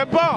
C'est pas